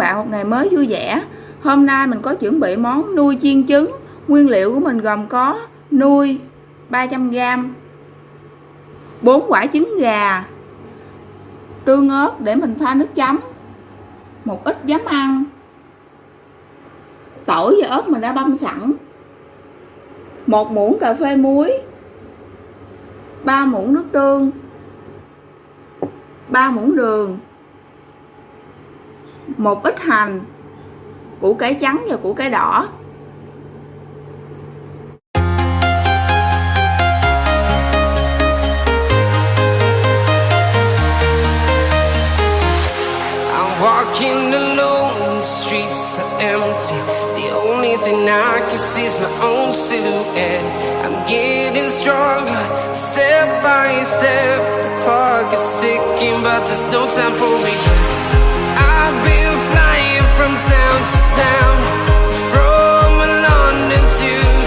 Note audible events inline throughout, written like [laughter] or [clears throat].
bạn một ngày mới vui vẻ. Hôm nay mình có chuẩn bị món nuôi chiên trứng. Nguyên liệu của mình gồm có nuôi 300g, 4 quả trứng gà, tương ớt để mình pha nước chấm, một ít giấm ăn, tỏi và ớt mình đã băm sẵn, một muỗng cà phê muối, 3 muỗng nước tương, 3 muỗng đường, một ít hành củ cải trắng và củ cải đỏ Walking alone, the streets are empty. The only thing I can see is my own silhouette. I'm getting stronger, step by step. The clock is ticking, but there's no time for regrets. I've been flying from town to town, from London to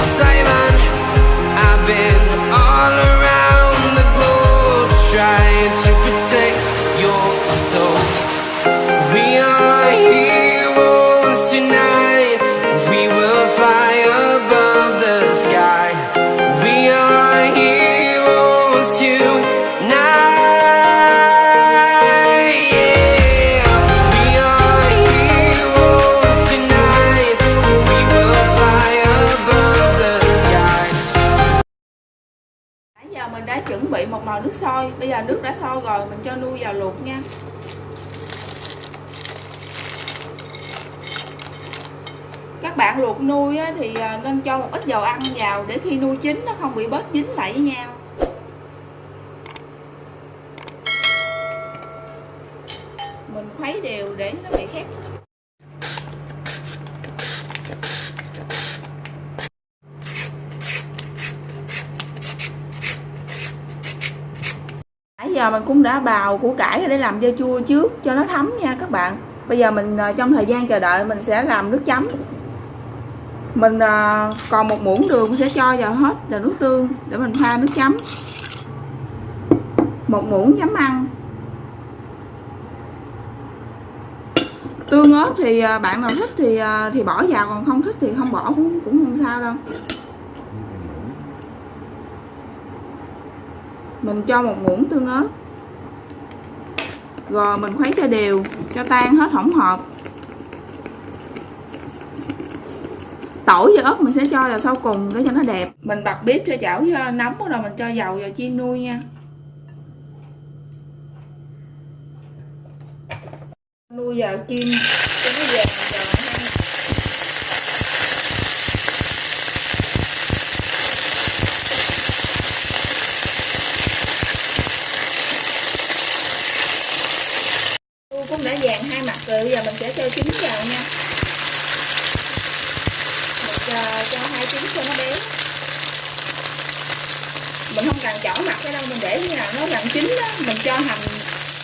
sôi. Bây giờ nước đã sôi rồi, mình cho nuôi vào luộc nha. Các bạn luộc nuôi thì à, nên cho một ít dầu ăn vào để khi nuôi chín nó không bị bớt dính lại với nhau. Mình khuấy đều để nó bị khét. Giờ mình cũng đã bào củ cải để làm dưa chua trước cho nó thấm nha các bạn. Bây giờ mình ờ, trong thời gian chờ đợi mình sẽ làm nước chấm. Mình ờ, còn một muỗng đường mình sẽ cho vào hết là nước tương để mình pha nước chấm. Một muỗng giấm ăn. Tương ớt thì ờ, bạn nào thích thì thì bỏ vào, còn không thích thì không bỏ cũng cũng không sao đâu. Mình cho một muỗng tương ớt. Rồi mình khuấy cho đều, cho tan hết hỗn hợp. Tỏi và ớt mình sẽ cho vào sau cùng để cho nó đẹp. Mình bật bếp cho chảo cho nóng rồi mình cho dầu vào chiên nuôi nha. Nuôi vào chiên cho nó vàng giòn ha Tôi cũng đã vàng hai mặt rồi bây giờ mình sẽ cho trứng vào nha mình cho, cho hai trứng cho nó béo mình không cần chỏ mặt cái đâu mình để như nào nó gần chín đó mình cho hành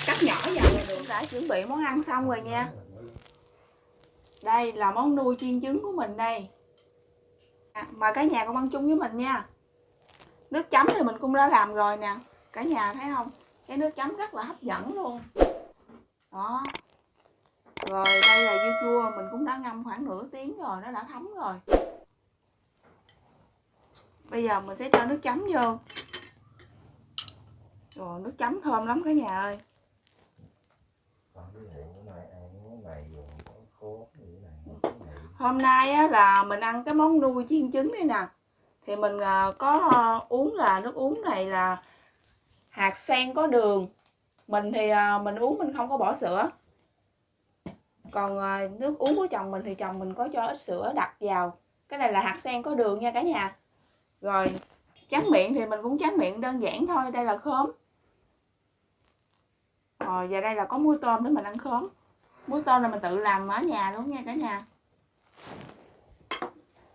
cắt nhỏ vào là được đã chuẩn bị món ăn xong rồi nha. Đây là món nuôi chiên trứng của mình đây. À, mời cả nhà cùng ăn chung với mình nha. Nước chấm thì mình cũng đã làm rồi nè. Cả nhà thấy không? Cái nước chấm rất là hấp dẫn luôn. Đó. Rồi đây là dưa chua. Mình cũng đã ngâm khoảng nửa tiếng rồi nó đã thấm rồi. Bây giờ mình sẽ cho nước chấm vô. Rồi nước chấm thơm lắm cả nhà ơi còn cái này cái này ăn cái món này dùng có khô cái này cái này hôm nay á, là mình ăn cái món nuôi chiên trứng đây nè. Thì mình à, có à, uống là nước uống này là hạt sen có đường. Mình thì à, mình uống mình không có bỏ sữa. Còn à, nước uống của chồng mình thì chồng mình có cho ít sữa đặt vào. Cái này là hạt sen có đường nha cả nhà. Rồi tráng miệng thì mình cũng tráng miệng đơn giản thôi đây là khóm. Rồi và đây là có muối tôm để mình ăn khóm muối tôm là mình tự làm ở nhà luôn nha cả nhà.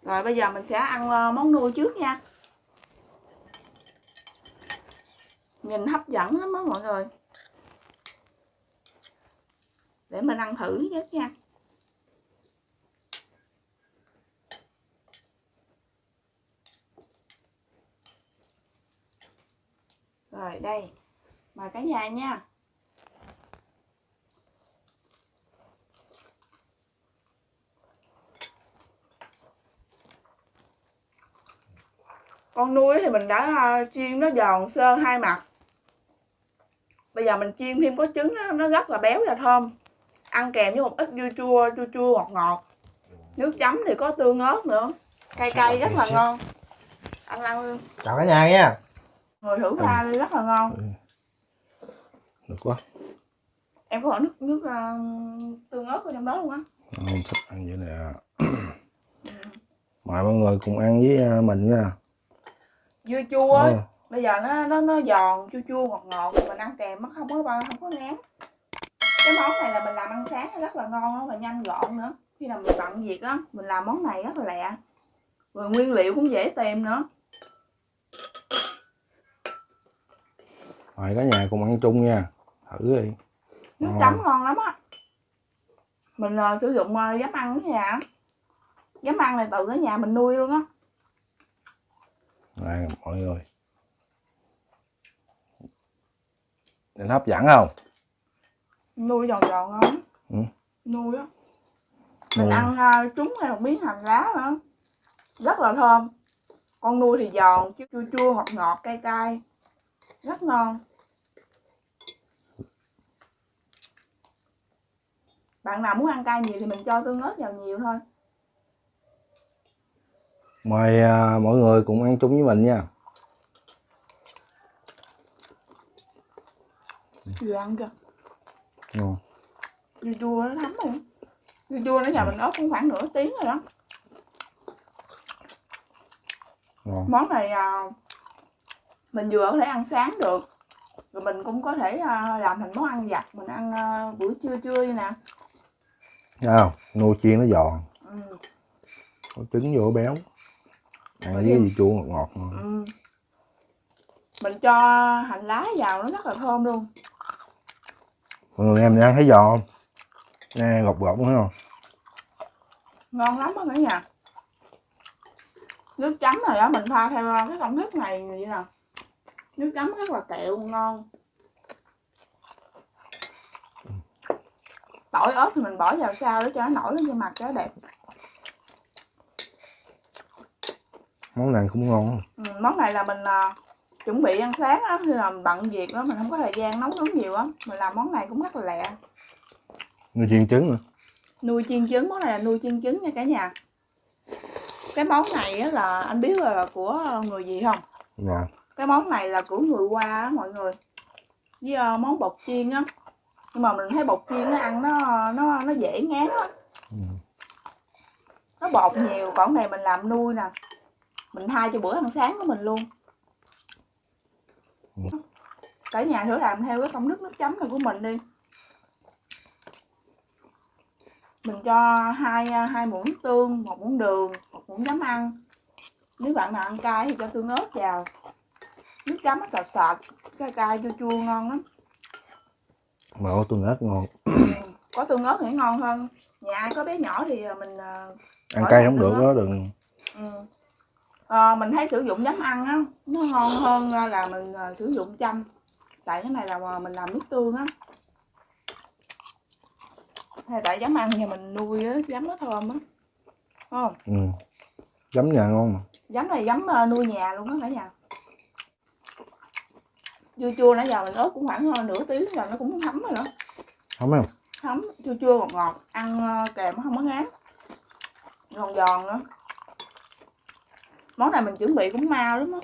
Rồi bây giờ mình sẽ ăn ờ, món nuôi trước nha. Nhìn hấp dẫn lắm đó mọi người. Để mình ăn thử trước nha. Rồi đây, mời cả nhà nha. Con nuôi thì mình đã à, chiên nó giòn sơ hai mặt. Bây giờ mình chiên thêm có trứng nó, nó rất là béo và thơm. Ăn kèm với một ít dưa chua chua chua ngọt ngọt. Nước chấm thì có tương ớt nữa. Cay cay rất là ngon. Ăn ăn luôn. Chào cả nhà nha. Người thử pha đi rất là ngon. Được quá. Em có bỏ nước nước uh, tương ớt ở trong đó luôn á. Không thích ăn vậy nè. [clears throat] Mời mọi người cùng ăn với à, mình nha dưa chua á, Ừ. bây giờ nó nó nó giòn chua chua ngọt ngọt. Mình ăn kèm nó không có bao không có ngán. Cái món này là mình làm ăn sáng rất là ngon đó, và nhanh gọn nữa. Khi nào mình bận việc á mình làm món này rất là lẹ. Rồi nguyên liệu cũng dễ tìm nữa. Mời cả nhà cùng ăn chung nha. Thử đi. Nước Ngon. chấm ngon lắm á. Mình ờ, sử dụng uh, giấm ăn ở nhà giấm ăn này từ ở nhà mình nuôi luôn á này mọi người. Nhìn hấp dẫn không? Nuôi giòn giòn á. Ừ. nuôi á. Mình Nuôi. ăn uh, trúng hay một miếng hành lá nữa rất là thơm. Con nuôi thì giòn chứ chua chua ngọt ngọt cay cay. Rất ngon. Bạn nào muốn ăn cay nhiều thì mình cho tương ớt vào nhiều thôi mời à, mọi người cùng ăn chung với mình nha. Vừa ăn kìa. Ngon. Dưa chua nó thấm rồi. Dưa chua nó nhà mình ớt cũng khoảng nửa tiếng rồi đó. Ngon. Món này à, mình vừa có thể ăn sáng được. Rồi mình cũng có thể à, làm thành món ăn vặt. Mình ăn à, buổi trưa trưa như nè. Thấy không? Nuôi chiên nó giòn. Ừ. có trứng vô béo ăn với thêm- chua ngọt ngọt. Ừ. mình cho hành lá vào nó rất là thơm luôn. Mọi người em ăn thấy giòn không? Nè gọt gọt đúng không? Ngon lắm á cả nhà. Nước chấm này đó mình pha theo cái công thức này vậy nè. Nước chấm rất là kẹo ngon. Tỏi ớt thì mình bỏ vào sau để cho nó nổi lên trên mặt cho nó đẹp món này cũng ngon. Ừ, món này là mình à, chuẩn bị ăn sáng á khi mình bận việc đó mình không có thời gian nấu nướng nhiều á mình làm món này cũng rất là lẹ. Nuôi chiên trứng nữa. Nuôi chiên trứng món này là nuôi chiên trứng nha cả nhà. Cái món này á là anh biết là của người gì không? Ngon cái món này là của người qua á mọi người. Với ờ, món bột chiên á. Nhưng mà mình thấy bột chiên nó ăn nó nó nó dễ ngán á nó bột nhiều còn này mình làm nuôi nè mình thay cho bữa ăn sáng của mình luôn. Cả nhà thử làm theo cái công thức nước chấm này của mình đi. Mình cho hai hai muỗng tương một muỗng đường một muỗng giấm ăn. Nếu bạn nào ăn cay thì cho tương ớt vào. Nước chấm nó sệt sệt cay cay chua chua ngon lắm. Mà có tương ớt ngon. Có tương ớt thì ngon hơn. Nhà ai có bé nhỏ thì mình ờ, ăn cay không được đó đừng. Ừ. Ờ, mình thấy sử dụng giấm ăn á nó ngon hơn ờ, là mình ờ, sử dụng chanh. Tại cái này là mình làm nước tương á. Hay tại giấm ăn nhà mình nuôi á giấm nó thơm á. Không? Ừ. chấm nhà ngon mà. Giấm này giấm nuôi nhà luôn á cả nhà dưa chua nãy giờ mình ớt cũng khoảng nửa tiếng rồi nó cũng thấm rồi đó. Không không? Thấm chua chua ngọt ngọt ăn kèm nó không có ngán. Giòn giòn nữa món này mình chuẩn bị cũng mau lắm á.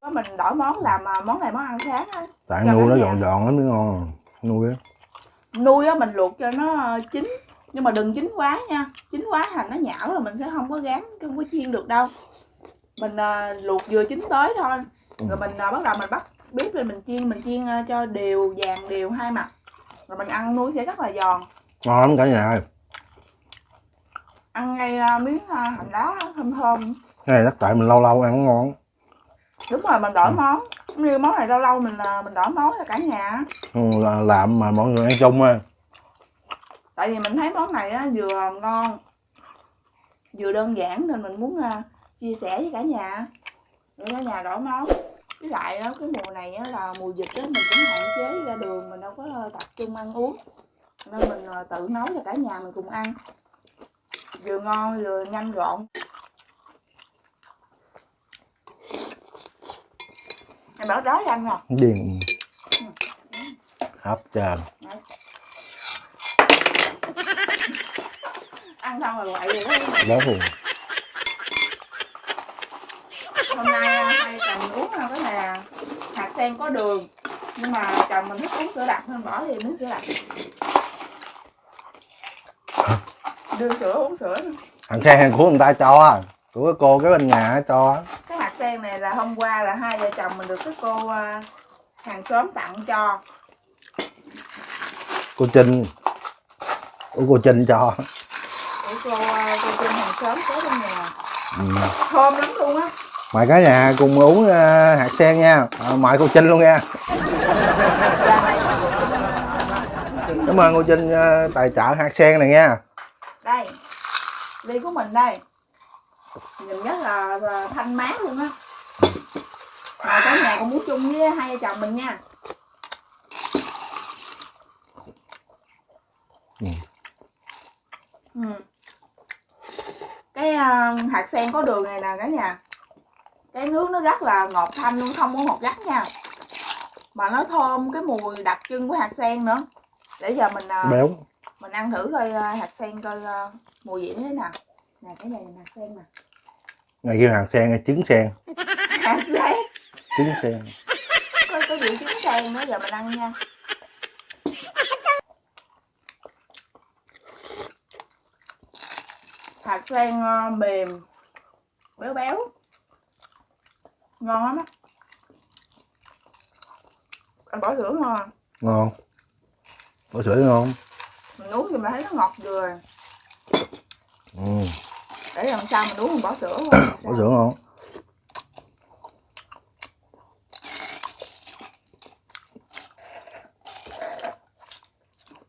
Có mình đổi món làm ờ, món này món ăn sáng á. Tại Cho nuôi nó giòn giòn lắm mới ngon nuôi á. Nuôi á mình luộc cho nó ờ, chín. Nhưng mà đừng chín quá nha. Chín quá thành nó nhão là mình sẽ không có gán không có chiên được đâu. Mình ờ, luộc vừa chín tới thôi. Rồi mình ờ, bắt đầu mình bắt bếp lên mình chiên mình chiên ờ, cho đều vàng đều hai mặt. Rồi mình ăn nuôi sẽ rất là giòn. Ngon lắm cả nhà ơi. Ăn ngay ờ, miếng ờ, hành lá thơm thơm này chắc tại mình lâu lâu ăn ngon. Đúng rồi mình đổi món. Như món này lâu lâu mình ờ, mình đổi món cho cả nhà. Ừ, là làm mà mọi người ăn chung á tại vì mình thấy món này á, vừa ngon vừa đơn giản nên mình muốn ờ, chia sẻ với cả nhà. Để cả nhà đổi món. Với lại á, cái mùa này á, là mùa dịch á, mình cũng hạn chế ra đường mình đâu có tập trung ăn uống. Nên mình ờ, tự nấu cho cả nhà mình cùng ăn. Vừa ngon vừa nhanh gọn Em bảo đói anh rồi. điên hấp trơn Ăn xong rồi quậy rồi đó. luôn Hôm nay à, hai chồng uống à, cái này à, hạt sen có đường. Nhưng mà chồng mình thích uống sữa đặc nên bỏ thêm miếng sữa đặc. Đưa sữa uống sữa. thằng khen của người ta cho à của cô cái bên nhà cho sen này là hôm qua là hai vợ chồng mình được cái cô à, hàng xóm tặng cho. cô trinh của cô trinh cho Của cô à, cô Trinh hàng xóm có trong nhà. ừ. Thơm lắm luôn á. mời cả nhà cùng uống ờ, hạt sen nha à, mời cô trinh luôn nha cảm ơn cô trinh ờ, tài trợ hạt sen này nha đây ly của mình đây nhìn rất là, là thanh mát luôn á. Mà cả nhà cũng muốn chung với hai vợ chồng mình nha. Ừ. ừ. cái ờ, hạt sen có đường này nè cả nhà. Cái nước nó rất là ngọt thanh luôn không có ngọt gắt nha. Mà nó thơm cái mùi đặc trưng của hạt sen nữa. Để giờ mình ờ, béo. mình ăn thử coi ờ, hạt sen coi ờ, mùi vị thế nào nè cái này là hạt sen nè. Này kêu hạt sen hay trứng sen? [laughs] Hạt sen. Trứng sen. Có có vị trứng sen nữa giờ mình ăn nha. Hạt sen ờ, mềm béo béo. Ngon lắm á. Anh bỏ sữa ngon à. ngon. Có sữa ngon. Mình uống thì mình thấy nó ngọt vừa. Ừ. để lần sau mình uống mình bỏ sữa [coughs] luôn có sữa ngon.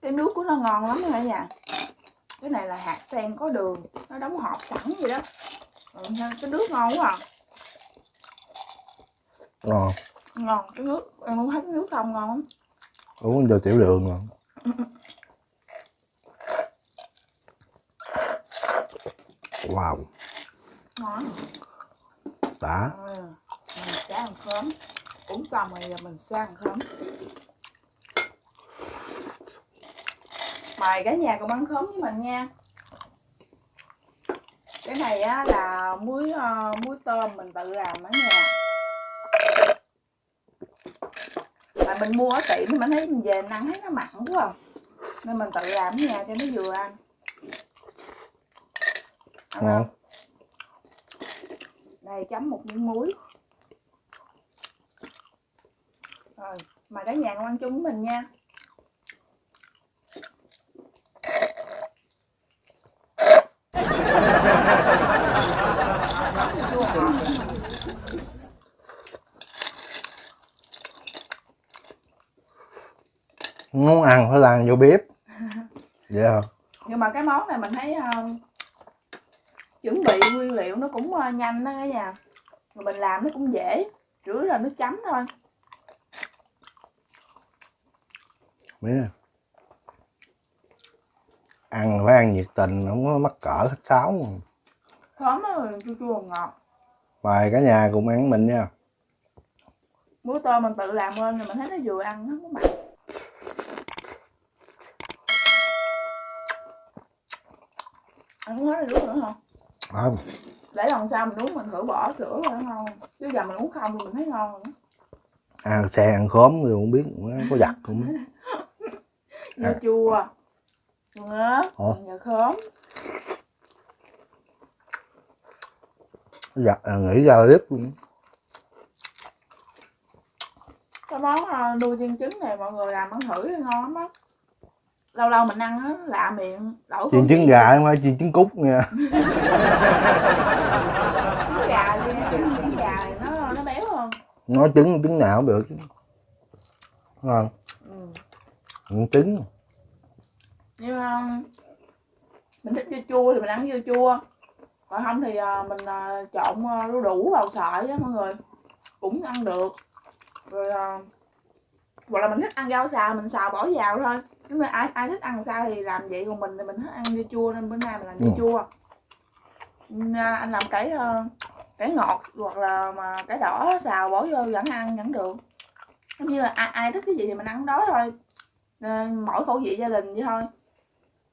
Cái nước của nó ngon lắm cả nhà cái này là hạt sen có đường nó đóng hộp sẵn vậy đó. Ừ, cái nước ngon quá à. Ngon. Ngon cái nước em muốn thấy cái nước không ngon lắm. Uống cho tiểu đường ngon [coughs] wow. Ngon. Đã ừ. mình sẽ ăn khóm. Uống xong rồi giờ mình sẽ ăn khóm. Mời cả nhà cùng ăn khóm với mình nha. Cái này á là muối ờ, muối tôm mình tự làm ở nhà mà mình mua ở tiệm thì mình thấy mình về mình ăn thấy nó mặn quá à. nên mình tự làm ở nhà cho nó vừa Ăn ngon. Đây chấm một miếng muối. Rồi mà cả nhà ăn chung với mình nha. Muốn ăn phải làm vô bếp. Vậy [laughs] hả nhưng mà cái món này mình thấy ờ, chuẩn bị nguyên liệu nó cũng ờ, nhanh đó cả nhà. Rồi mình làm nó cũng dễ yếu là nước chấm thôi. Biết à. ăn phải ăn nhiệt tình không có mắc cỡ khách sáo. Thơm nó chua chua ngọt mời cả nhà cùng ăn mình nha. Muối tôm mình tự làm lên rồi mình thấy nó vừa ăn nó không có mặn. Ăn không hết rồi nước nữa không không. Để lần sau mình uống mình thử bỏ sữa rồi ngon chứ giờ mình uống không thì mình thấy ngon rồi đó. ăn xe ăn khóm rồi không biết có giặt không dưa chua ngớ nhờ khóm. Giặt à, nghĩ ra clip luôn. Cái món ờ, nuôi chiên trứng này mọi người làm ăn thử thì ngon lắm á lâu lâu mình ăn á lạ miệng đổi chiên trứng gà không phải chiên trứng cút nha. [laughs] Trứng gà đi trứng gà nó nó béo hơn nói trứng trứng nào cũng được ngon. Ừ. trứng. Nhưng ờ, mình thích dưa chua thì mình ăn dưa chua. Còn không thì ờ, mình ờ, trộn đu đủ vào sợi á mọi người. Cũng ăn được. Rồi hoặc là mình thích ăn rau xào mình xào bỏ vào thôi nhưng mà ai ai thích ăn sao thì làm vậy còn mình thì mình thích ăn dưa chua nên bữa nay mình làm dưa Ừ. chua. À, anh làm cái ờ, cải ngọt hoặc là mà cải đỏ xào bỏ vô vẫn ăn vẫn được. Giống như là ai, ai thích cái gì thì mình ăn đó thôi. Ờ, mỗi khẩu vị gia đình vậy thôi.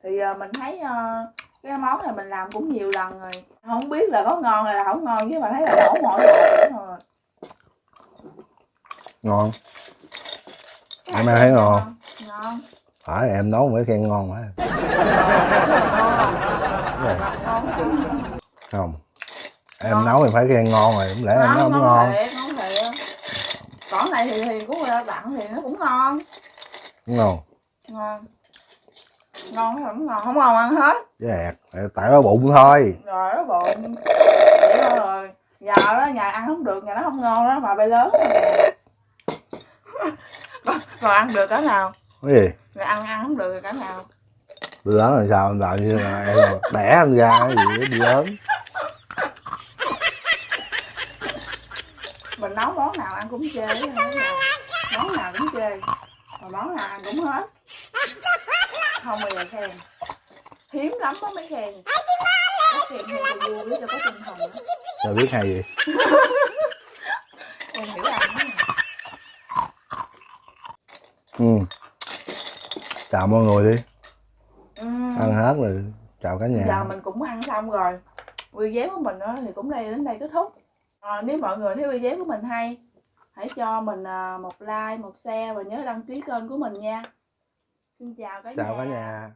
Thì ờ, mình thấy ờ, cái món này mình làm cũng nhiều lần rồi. Không biết là có ngon hay là không ngon chứ mà thấy là đổ mỗi một rồi ngon. Cái Em thấy ngon. Ngon. Ngon phải em nấu mới khen ngon ngon ngon không. Em Ngon. nấu thì phải khen ngon rồi không lẽ em nấu không ngon. thiệt ngon thiệt. Còn này thì thì của người ta tặng thì nó cũng ngon. Không? Ngon. Ngon hay không ngon không ngon ăn hết. Ẹt tại nó bụng thôi. Rồi nó bụng. Vậy rồi. Giờ đó nhà ăn không được nhà nó không ngon đó mà bay lớn rồi. [laughs] Còn ăn được cái nào cái gì? Rồi ăn ăn không được rồi cái nào. Đi lớn làm sao em làm như là em bẻ em ra cái gì đó đi lớn. Mình nấu món nào ăn cũng chê món nào- cũng chê. Mà món nào ăn cũng hết. Không bao giờ khen. Hiếm lắm có mới khen. Có khen cho vui cho có tinh thần. Sao biết hay gì [laughs] em hiểu ăn nè. ừ chào mọi người đi. Ừ. ăn hết rồi. Chào cả nhà. Giờ mình cũng ăn xong rồi. Video của mình á thì cũng đây đến đây kết thúc. À, nếu mọi người thấy video của mình hay hãy cho mình à, một like một share và nhớ đăng ký kênh của mình nha. Xin chào cả chào nhà. cả nhà